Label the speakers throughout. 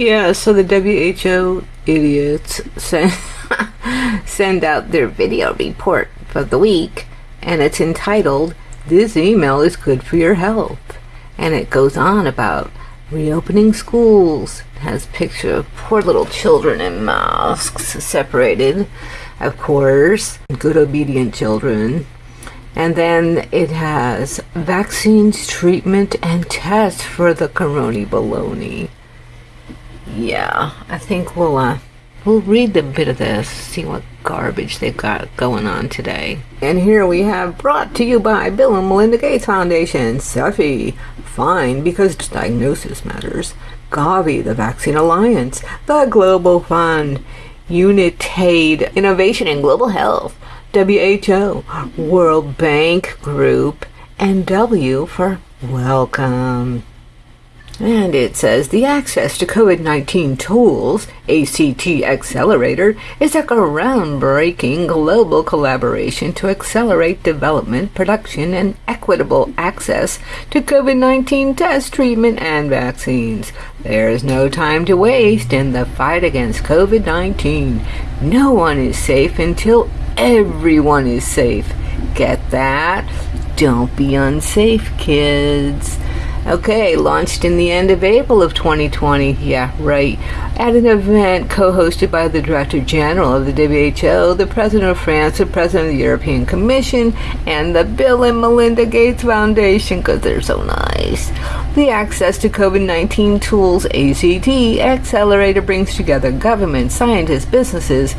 Speaker 1: Yeah, so the WHO idiots send, send out their video report for the week, and it's entitled, This Email is Good for Your Health. And it goes on about reopening schools, has picture of poor little children in masks separated, of course, good obedient children. And then it has vaccines, treatment, and tests for the corona baloney. Yeah, I think we'll uh, we'll read a bit of this, see what garbage they've got going on today. And here we have brought to you by Bill and Melinda Gates Foundation, Cepheid, FIND because diagnosis matters, Gavi, the Vaccine Alliance, the Global Fund, Unitaid, Innovation in Global Health, WHO, World Bank Group, and W for Wellcome. And it says the access to COVID 19 tools, ACT Accelerator, is a groundbreaking global collaboration to accelerate development, production, and equitable access to COVID 19 test treatment and vaccines. There is no time to waste in the fight against COVID 19. No one is safe until everyone is safe. Get that? Don't be unsafe, kids. Okay, launched in the end of April of 2020. Yeah, right. At an event co-hosted by the Director General of the WHO, the President of France, the President of the European Commission, and the Bill and Melinda Gates Foundation, because they're so nice. The Access to COVID-19 Tools ACT Accelerator brings together government, scientists, businesses,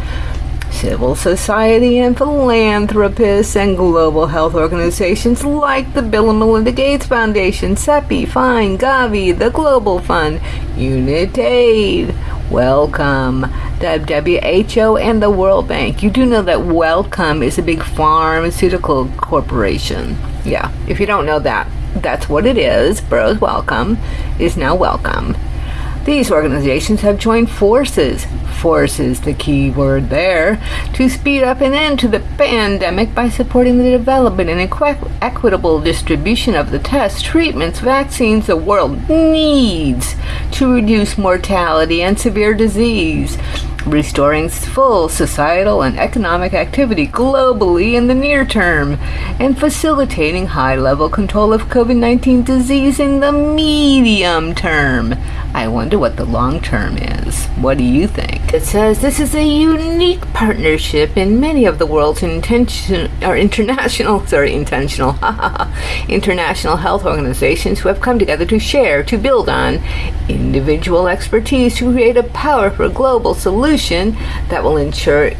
Speaker 1: civil society and philanthropists and global health organizations like the Bill and Melinda Gates Foundation, CEPI, FIND, Gavi, the Global Fund, Unitaid, Wellcome, WHO, and the World Bank. You do know that Wellcome is a big pharmaceutical corporation. Yeah, if you don't know that, that's what it is. Bros Wellcome is now Wellcome. These organizations have joined forces, forces the key word there, to speed up an end to the pandemic by supporting the development and equi- equitable distribution of the tests, treatments, vaccines the world needs to reduce mortality and severe disease, restoring full societal and economic activity globally in the near term, and facilitating high level control of COVID 19 disease in the medium term. I wonder what the long term is. What do you think? It says this is a unique partnership in many of the world's intention or international, sorry, intentional, international health organizations who have come together to share, to build on individual expertise to create a powerful global solution that will ensure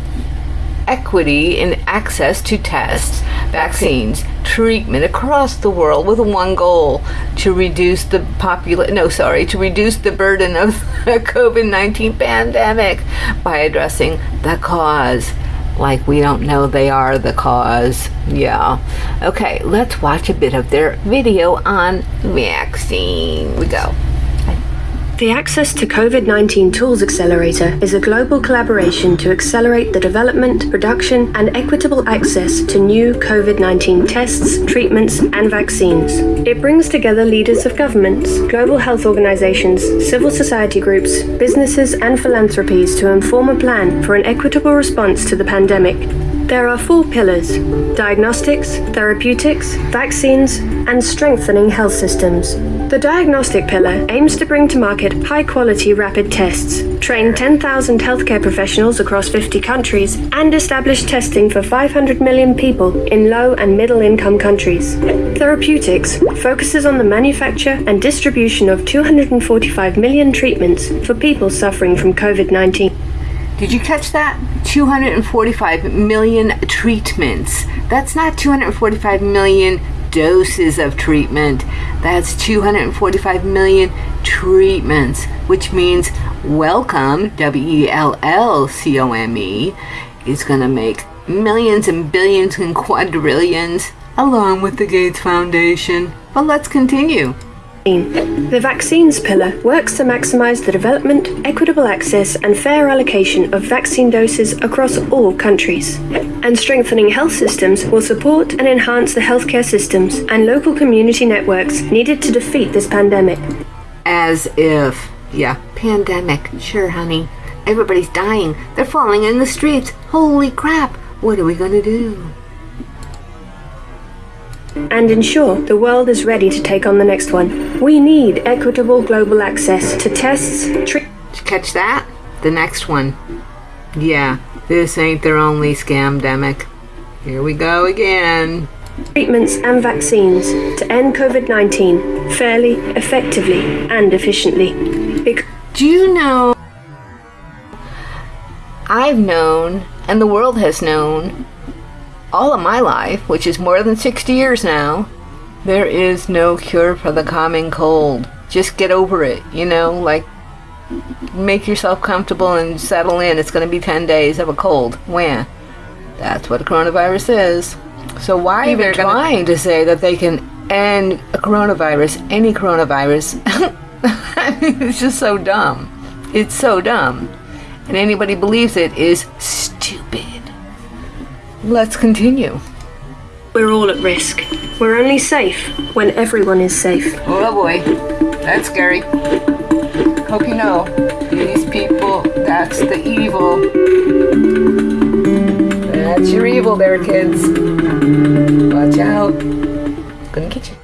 Speaker 1: equity in access to tests, vaccines, treatment across the world with one goal to reduce the popula- no sorry to reduce the burden of the COVID-19 pandemic by addressing the cause like we don't know they are the cause. Yeah. Okay, let's watch a bit of their video on vaccine. We go.
Speaker 2: The Access to COVID 19 Tools Accelerator is a global collaboration to accelerate the development, production, and equitable access to new COVID 19 tests, treatments, and vaccines. It brings together leaders of governments, global health organizations, civil society groups, businesses, and philanthropies to inform a plan for an equitable response to the pandemic. There are four pillars diagnostics, therapeutics, vaccines, and strengthening health systems. The diagnostic pillar aims to bring to market high quality rapid tests, train 10,000 healthcare professionals across 50 countries, and establish testing for 500 million people in low and middle income countries. Therapeutics focuses on the manufacture and distribution of 245 million treatments for people suffering from COVID 19.
Speaker 1: Did you catch that? 245 million treatments. That's not 245 million doses of treatment. That's 245 million treatments, which means Wellcome, W E L L C O M E, is going to make millions and billions and quadrillions along with the Gates Foundation. But let's continue.
Speaker 2: The vaccines pillar works to maximize the development, equitable access, and fair allocation of vaccine doses across all countries. And strengthening health systems will support and enhance the healthcare systems and local community networks needed to defeat this pandemic.
Speaker 1: As if Yeah, pandemic. Sure, honey. Everybody's dying. They're falling in the streets. Holy crap. What are we gonna do?
Speaker 2: And ensure the world is ready to take on the next one. We need equitable global access to tests, treatments.
Speaker 1: Catch that? The next one. Yeah, this ain't their only scamdemic. Here we go again.
Speaker 2: treatments and vaccines to end COVID 19 fairly, effectively, and efficiently.
Speaker 1: Do you know? I've known, and the world has known, all of my life, which is more than 60 years now, there is no cure for the common cold. Just get over it, you know, like make yourself comfortable and settle in. It's going to be 10 days of a cold. When? That's what a coronavirus is. So why are they trying to say that they can end a coronavirus, any coronavirus? I mean, it's just so dumb. It's so dumb. And anybody believes it is stupid. Let's continue.
Speaker 2: We're all at risk. We're only safe when everyone is safe.
Speaker 1: Oh boy, that's scary. Hope you know, these people, that's the evil. That's your evil there, kids. Watch out. Gonna get you.